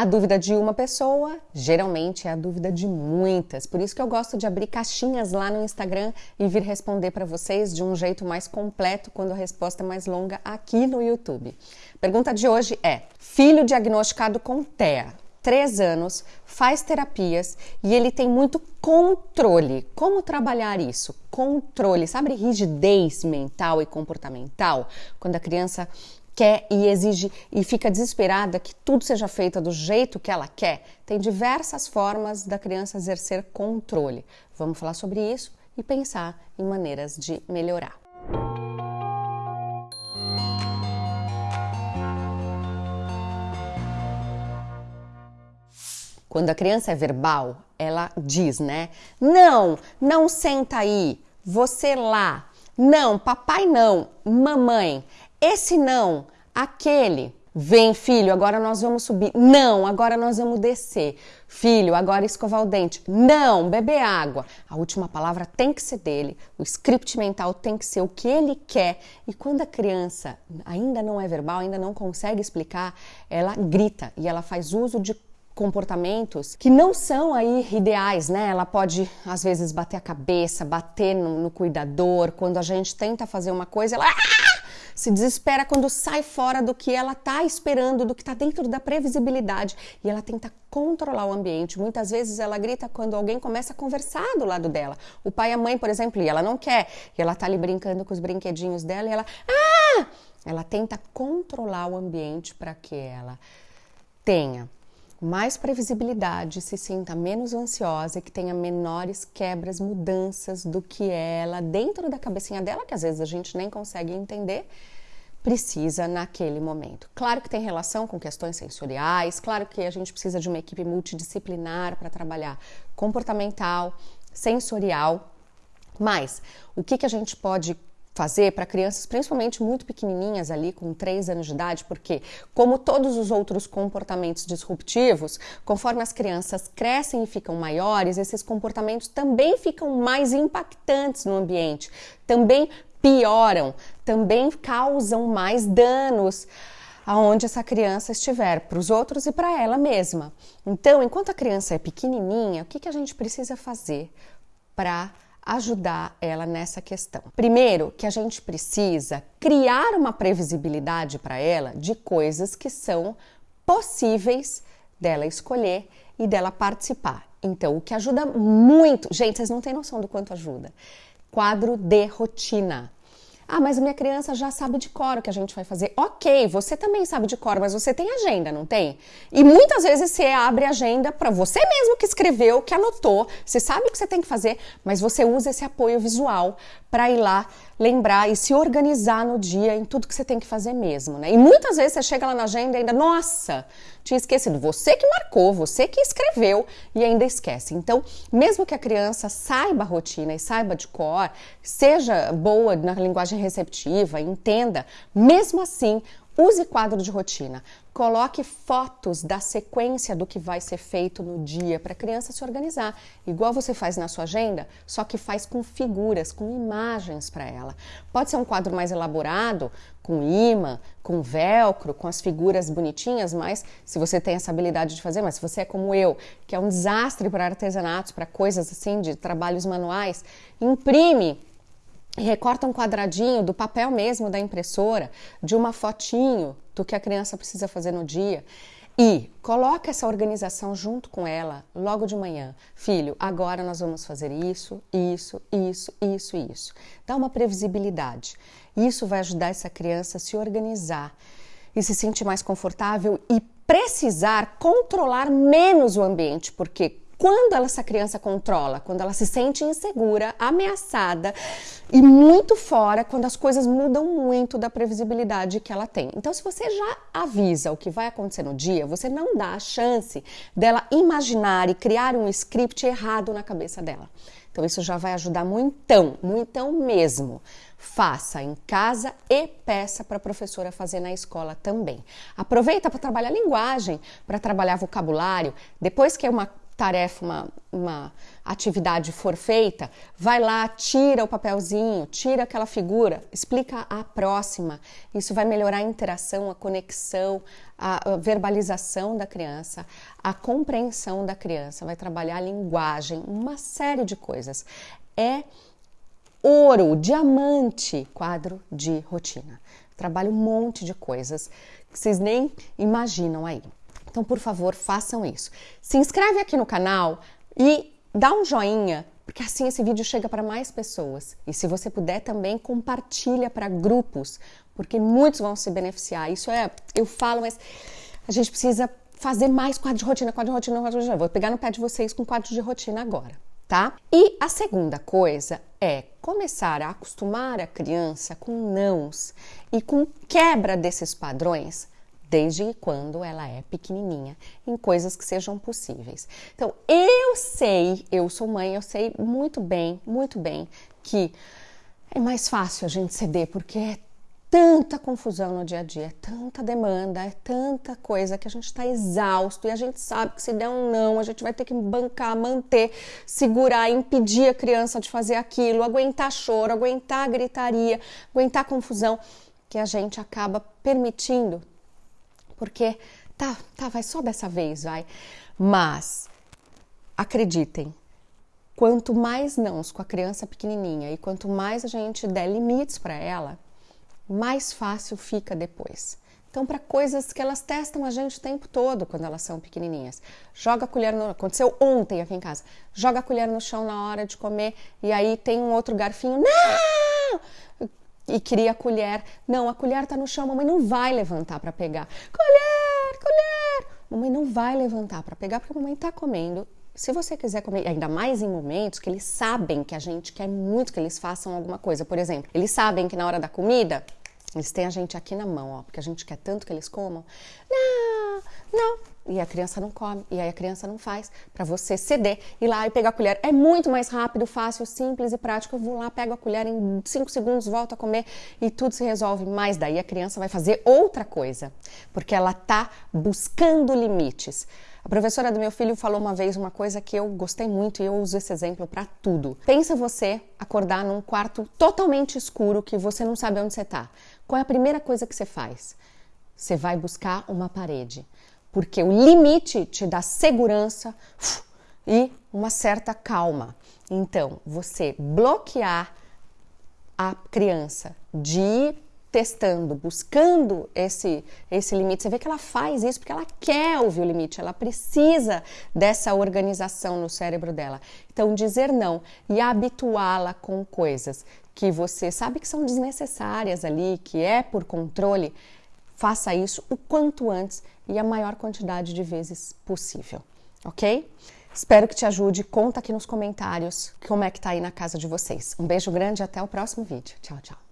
A dúvida de uma pessoa geralmente é a dúvida de muitas. Por isso que eu gosto de abrir caixinhas lá no Instagram e vir responder para vocês de um jeito mais completo quando a resposta é mais longa aqui no YouTube. Pergunta de hoje é: filho diagnosticado com TEA, 3 anos, faz terapias e ele tem muito controle. Como trabalhar isso? Controle, sabe rigidez mental e comportamental? Quando a criança quer e exige e fica desesperada que tudo seja feito do jeito que ela quer. Tem diversas formas da criança exercer controle. Vamos falar sobre isso e pensar em maneiras de melhorar. Quando a criança é verbal, ela diz, né? Não, não senta aí, você lá. Não, papai não, mamãe. Esse não, aquele. Vem, filho, agora nós vamos subir. Não, agora nós vamos descer. Filho, agora escovar o dente. Não, beber água. A última palavra tem que ser dele. O script mental tem que ser o que ele quer. E quando a criança ainda não é verbal, ainda não consegue explicar, ela grita e ela faz uso de comportamentos que não são aí ideais, né? Ela pode às vezes bater a cabeça, bater no, no cuidador. Quando a gente tenta fazer uma coisa, ela se desespera quando sai fora do que ela está esperando, do que está dentro da previsibilidade e ela tenta controlar o ambiente. Muitas vezes ela grita quando alguém começa a conversar do lado dela. O pai e a mãe, por exemplo, e ela não quer, e ela está ali brincando com os brinquedinhos dela e ela, ah! Ela tenta controlar o ambiente para que ela tenha mais previsibilidade, se sinta menos ansiosa e que tenha menores quebras, mudanças do que ela dentro da cabecinha dela, que às vezes a gente nem consegue entender, precisa naquele momento. Claro que tem relação com questões sensoriais, claro que a gente precisa de uma equipe multidisciplinar para trabalhar comportamental, sensorial, mas o que, que a gente pode fazer para crianças, principalmente muito pequenininhas ali, com 3 anos de idade, porque, como todos os outros comportamentos disruptivos, conforme as crianças crescem e ficam maiores, esses comportamentos também ficam mais impactantes no ambiente, também pioram, também causam mais danos aonde essa criança estiver, para os outros e para ela mesma. Então, enquanto a criança é pequenininha, o que, que a gente precisa fazer para ajudar ela nessa questão. Primeiro, que a gente precisa criar uma previsibilidade para ela de coisas que são possíveis dela escolher e dela participar. Então, o que ajuda muito, gente, vocês não têm noção do quanto ajuda. Quadro de rotina. Ah, mas minha criança já sabe de cor o que a gente vai fazer. Ok, você também sabe de cor, mas você tem agenda, não tem? E muitas vezes você abre agenda para você mesmo que escreveu, que anotou, você sabe o que você tem que fazer, mas você usa esse apoio visual para ir lá lembrar e se organizar no dia em tudo que você tem que fazer mesmo, né? E muitas vezes você chega lá na agenda e ainda, nossa, tinha esquecido. Você que marcou, você que escreveu e ainda esquece. Então, mesmo que a criança saiba a rotina e saiba de cor, seja boa na linguagem receptiva, entenda, mesmo assim, Use quadro de rotina. Coloque fotos da sequência do que vai ser feito no dia para a criança se organizar, igual você faz na sua agenda, só que faz com figuras, com imagens para ela. Pode ser um quadro mais elaborado, com imã, com velcro, com as figuras bonitinhas, mas se você tem essa habilidade de fazer, mas se você é como eu, que é um desastre para artesanatos, para coisas assim de trabalhos manuais, imprime recorta um quadradinho do papel mesmo da impressora, de uma fotinho do que a criança precisa fazer no dia e coloca essa organização junto com ela logo de manhã. Filho, agora nós vamos fazer isso, isso, isso, isso, isso. Dá uma previsibilidade. Isso vai ajudar essa criança a se organizar e se sentir mais confortável e precisar controlar menos o ambiente, porque quando essa criança controla, quando ela se sente insegura, ameaçada e muito fora, quando as coisas mudam muito da previsibilidade que ela tem. Então, se você já avisa o que vai acontecer no dia, você não dá a chance dela imaginar e criar um script errado na cabeça dela. Então, isso já vai ajudar muitão, muitão mesmo. Faça em casa e peça para a professora fazer na escola também. Aproveita para trabalhar linguagem, para trabalhar vocabulário. Depois que é uma tarefa, uma, uma atividade for feita, vai lá, tira o papelzinho, tira aquela figura, explica a próxima. Isso vai melhorar a interação, a conexão, a verbalização da criança, a compreensão da criança, vai trabalhar a linguagem, uma série de coisas. É ouro, diamante, quadro de rotina. Trabalho um monte de coisas que vocês nem imaginam aí. Então, por favor, façam isso. Se inscreve aqui no canal e dá um joinha, porque assim esse vídeo chega para mais pessoas. E se você puder também compartilha para grupos, porque muitos vão se beneficiar. Isso é, eu falo, mas a gente precisa fazer mais quadro de rotina, quadro de rotina, quadro de rotina. Vou pegar no pé de vocês com quadro de rotina agora, tá? E a segunda coisa é começar a acostumar a criança com nãos e com quebra desses padrões desde quando ela é pequenininha, em coisas que sejam possíveis. Então, eu sei, eu sou mãe, eu sei muito bem, muito bem que é mais fácil a gente ceder porque é tanta confusão no dia a dia, é tanta demanda, é tanta coisa que a gente está exausto e a gente sabe que se der um não, a gente vai ter que bancar, manter, segurar, impedir a criança de fazer aquilo, aguentar choro, aguentar gritaria, aguentar confusão, que a gente acaba permitindo porque tá, tá, vai só dessa vez, vai. Mas acreditem, quanto mais nãos com a criança pequenininha e quanto mais a gente der limites para ela, mais fácil fica depois. Então, para coisas que elas testam a gente o tempo todo quando elas são pequenininhas. Joga a colher no. Aconteceu ontem aqui em casa. Joga a colher no chão na hora de comer e aí tem um outro garfinho. Não! E queria a colher. Não, a colher está no chão, mamãe não vai levantar para pegar. Colher, colher! Mamãe não vai levantar para pegar porque a mamãe está comendo. Se você quiser comer, ainda mais em momentos que eles sabem que a gente quer muito que eles façam alguma coisa. Por exemplo, eles sabem que na hora da comida, eles têm a gente aqui na mão, ó, porque a gente quer tanto que eles comam. Não, não, e a criança não come, e aí a criança não faz, para você ceder, ir lá e pegar a colher. É muito mais rápido, fácil, simples e prático. Eu vou lá, pego a colher em 5 segundos, volto a comer e tudo se resolve. Mas daí a criança vai fazer outra coisa, porque ela tá buscando limites. A professora do meu filho falou uma vez uma coisa que eu gostei muito e eu uso esse exemplo para tudo. Pensa você acordar num quarto totalmente escuro que você não sabe onde você está. Qual é a primeira coisa que você faz? Você vai buscar uma parede porque o limite te dá segurança e uma certa calma. Então, você bloquear a criança de ir testando, buscando esse, esse limite. Você vê que ela faz isso porque ela quer ouvir o limite, ela precisa dessa organização no cérebro dela. Então, dizer não e habituá-la com coisas que você sabe que são desnecessárias ali, que é por controle, faça isso o quanto antes e a maior quantidade de vezes possível, ok? Espero que te ajude. Conta aqui nos comentários como é que tá aí na casa de vocês. Um beijo grande e até o próximo vídeo. Tchau, tchau.